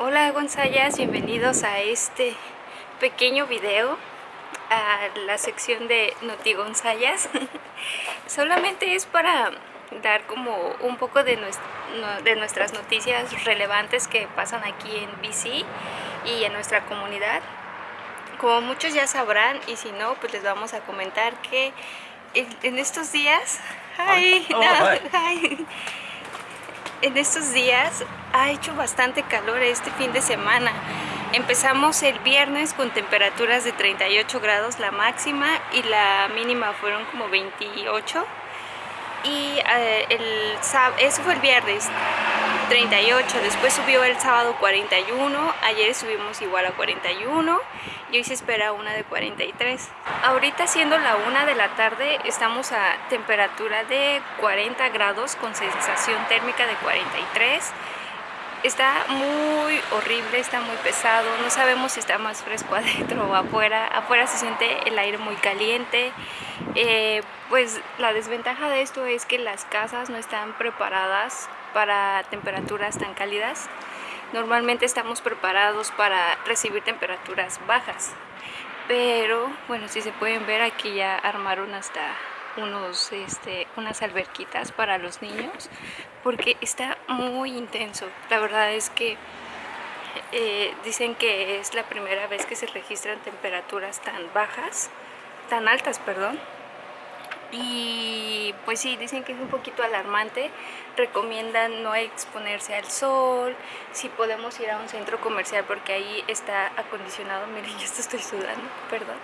Hola Gonzayas, bienvenidos a este pequeño video a la sección de Noti Gonzayas solamente es para dar como un poco de, de nuestras noticias relevantes que pasan aquí en BC y en nuestra comunidad. Como muchos ya sabrán y si no pues les vamos a comentar que en, estos días ay, oh, en estos días ha hecho bastante calor este fin de semana. Empezamos el viernes con temperaturas de 38 grados la máxima y la mínima fueron como 28 y eh, el, eso fue el viernes 38, después subió el sábado 41, ayer subimos igual a 41 y hoy se espera una de 43. Ahorita siendo la una de la tarde estamos a temperatura de 40 grados con sensación térmica de 43 está muy horrible, está muy pesado, no sabemos si está más fresco adentro o afuera, afuera se siente el aire muy caliente, eh, pues la desventaja de esto es que las casas no están preparadas para temperaturas tan cálidas, normalmente estamos preparados para recibir temperaturas bajas, pero bueno, si se pueden ver aquí ya armaron hasta unos, este, unas alberquitas para los niños porque está muy intenso. La verdad es que eh, dicen que es la primera vez que se registran temperaturas tan bajas, tan altas, perdón. Y pues sí, dicen que es un poquito alarmante, recomiendan no exponerse al sol, si podemos ir a un centro comercial porque ahí está acondicionado, miren, yo estoy sudando, perdón,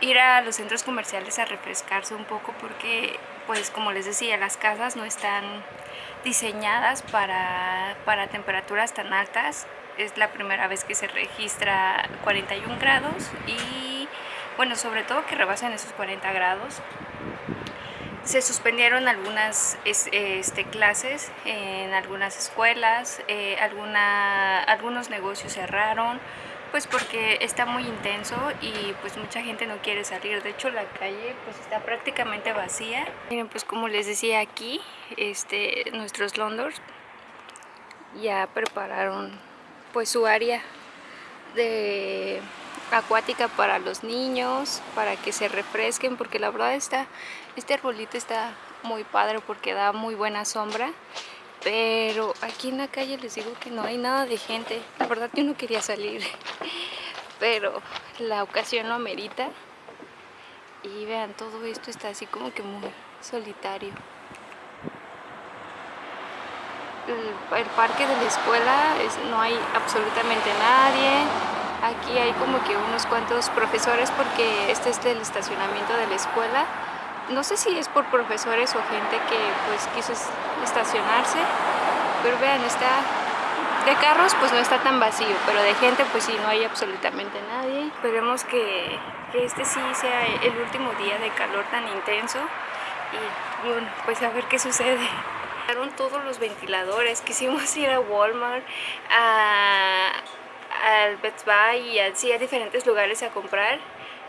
ir a los centros comerciales a refrescarse un poco porque, pues como les decía, las casas no están diseñadas para, para temperaturas tan altas. Es la primera vez que se registra 41 grados y, bueno, sobre todo que rebasen esos 40 grados. Se suspendieron algunas este, clases en algunas escuelas, eh, alguna, algunos negocios cerraron, pues porque está muy intenso y pues mucha gente no quiere salir. De hecho la calle pues está prácticamente vacía. Miren pues como les decía aquí, este, nuestros Londres ya prepararon pues su área de acuática para los niños, para que se refresquen, porque la verdad está, este arbolito está muy padre porque da muy buena sombra pero aquí en la calle les digo que no hay nada de gente. La verdad yo no quería salir pero la ocasión lo amerita. Y vean todo esto está así como que muy solitario. El, parque de la escuela no hay absolutamente nadie aquí hay como que unos cuantos profesores porque este es el estacionamiento de la escuela no sé si es por profesores o gente que pues quiso estacionarse, pero vean, está de carros pues no está tan vacío, pero de gente pues sí, no hay absolutamente nadie. Esperemos que, que este sí sea el último día de calor tan intenso y bueno, pues a ver qué sucede. todos los ventiladores, quisimos ir a Walmart, a, al Best Buy y así a diferentes lugares a comprar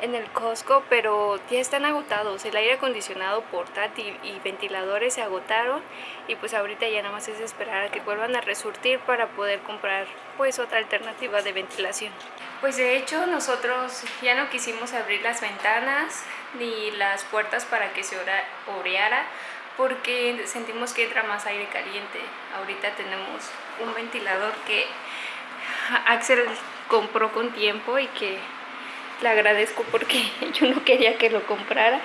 en el Costco, pero ya están agotados. El aire acondicionado portátil y ventiladores se agotaron y pues ahorita ya nada más es esperar a que vuelvan a resurtir para poder comprar pues otra alternativa de ventilación. Pues de hecho nosotros ya no quisimos abrir las ventanas ni las puertas para que se oreara porque sentimos que entra más aire caliente. Ahorita tenemos un ventilador que Axel compró con tiempo y que le agradezco porque yo no quería que lo comprara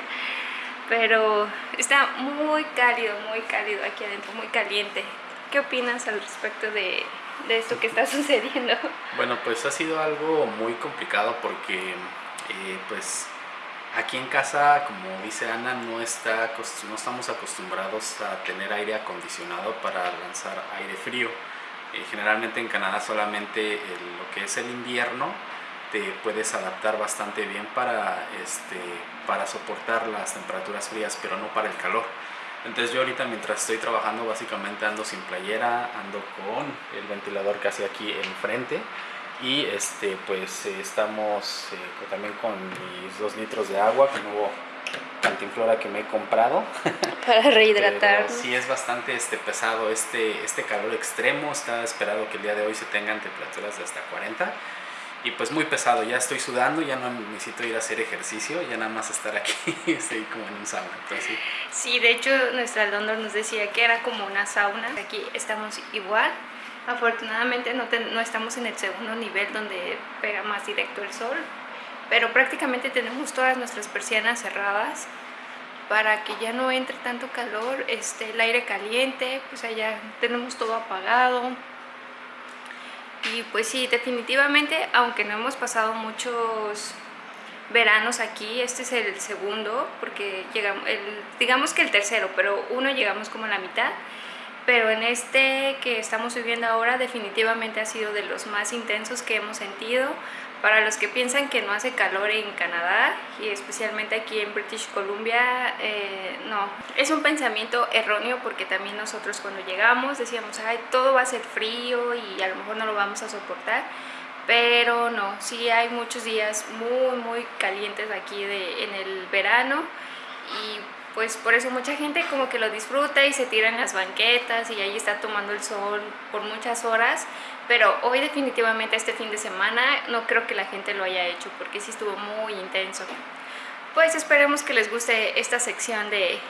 pero está muy cálido, muy cálido aquí adentro, muy caliente ¿qué opinas al respecto de, de esto que está sucediendo? Bueno, pues ha sido algo muy complicado porque eh, pues aquí en casa, como dice Ana, no, está, no estamos acostumbrados a tener aire acondicionado para lanzar aire frío. Eh, generalmente en Canadá solamente lo que es el invierno te puedes adaptar bastante bien para, este, para soportar las temperaturas frías, pero no para el calor. Entonces yo ahorita mientras estoy trabajando básicamente ando sin playera, ando con el ventilador casi aquí enfrente y este pues estamos eh, también con mis dos litros de agua, que nuevo cantinflora que me he comprado para rehidratar. sí es bastante este, pesado este, este calor extremo. Está esperado que el día de hoy se tengan temperaturas de hasta 40 y pues muy pesado, ya estoy sudando, ya no necesito ir a hacer ejercicio, ya nada más estar aquí, estoy como en un sauna. Entonces, sí. de hecho nuestra London nos decía que era como una sauna, aquí estamos igual, afortunadamente no, no estamos en el segundo nivel donde pega más directo el sol, pero prácticamente tenemos todas nuestras persianas cerradas para que ya no entre tanto calor, este, el aire caliente, pues allá tenemos todo apagado, y pues sí, definitivamente, aunque no hemos pasado muchos veranos aquí, este es el segundo, porque llegamos, digamos que el tercero, pero uno llegamos como a la mitad, pero en este que estamos viviendo ahora definitivamente ha sido de los más intensos que hemos sentido, para los que piensan que no hace calor en Canadá y especialmente aquí en British Columbia, eh, no. Es un pensamiento erróneo porque también nosotros cuando llegamos decíamos, ay, todo va a ser frío y a lo mejor no lo vamos a soportar. Pero no, sí hay muchos días muy, muy calientes aquí de, en el verano y pues por eso mucha gente como que lo disfruta y se tira en las banquetas y ahí está tomando el sol por muchas horas pero hoy definitivamente este fin de semana no creo que la gente lo haya hecho porque sí estuvo muy intenso. Pues esperemos que les guste esta sección de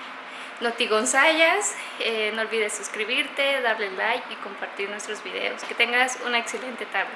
Noti Gonzayas eh, no olvides suscribirte, darle like y compartir nuestros videos. Que tengas una excelente tarde